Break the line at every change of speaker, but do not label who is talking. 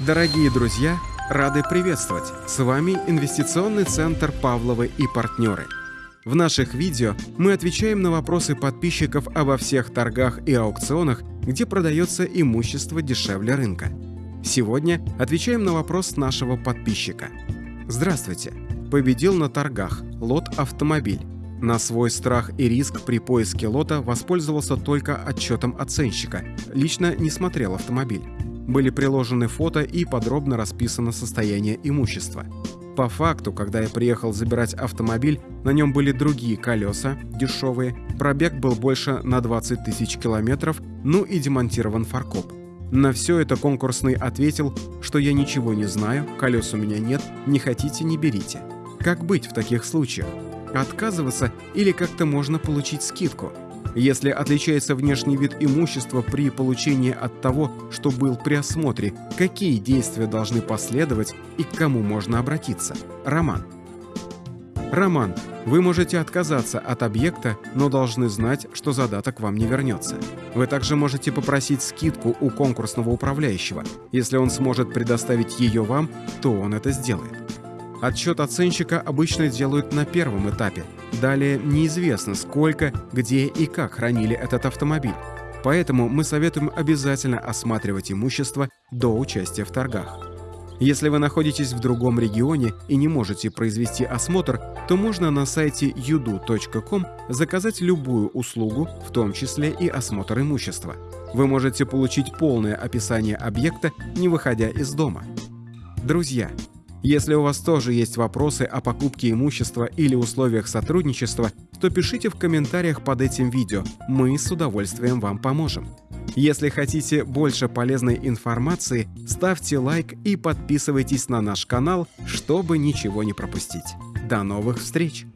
Дорогие друзья, рады приветствовать! С вами Инвестиционный центр Павловы и партнеры. В наших видео мы отвечаем на вопросы подписчиков обо всех торгах и аукционах, где продается имущество дешевле рынка. Сегодня отвечаем на вопрос нашего подписчика. Здравствуйте! Победил на торгах лот «Автомобиль». На свой страх и риск при поиске лота воспользовался только отчетом оценщика. Лично не смотрел автомобиль были приложены фото и подробно расписано состояние имущества. По факту, когда я приехал забирать автомобиль, на нем были другие колеса, дешевые, пробег был больше на 20 тысяч километров, ну и демонтирован фаркоп. На все это конкурсный ответил, что я ничего не знаю, колес у меня нет, не хотите – не берите. Как быть в таких случаях? Отказываться или как-то можно получить скидку – если отличается внешний вид имущества при получении от того, что был при осмотре, какие действия должны последовать и к кому можно обратиться? Роман. Роман, вы можете отказаться от объекта, но должны знать, что задаток вам не вернется. Вы также можете попросить скидку у конкурсного управляющего. Если он сможет предоставить ее вам, то он это сделает. Отчет оценщика обычно делают на первом этапе. Далее неизвестно, сколько, где и как хранили этот автомобиль. Поэтому мы советуем обязательно осматривать имущество до участия в торгах. Если вы находитесь в другом регионе и не можете произвести осмотр, то можно на сайте yudu.com заказать любую услугу, в том числе и осмотр имущества. Вы можете получить полное описание объекта, не выходя из дома. Друзья, если у вас тоже есть вопросы о покупке имущества или условиях сотрудничества, то пишите в комментариях под этим видео, мы с удовольствием вам поможем. Если хотите больше полезной информации, ставьте лайк и подписывайтесь на наш канал, чтобы ничего не пропустить. До новых встреч!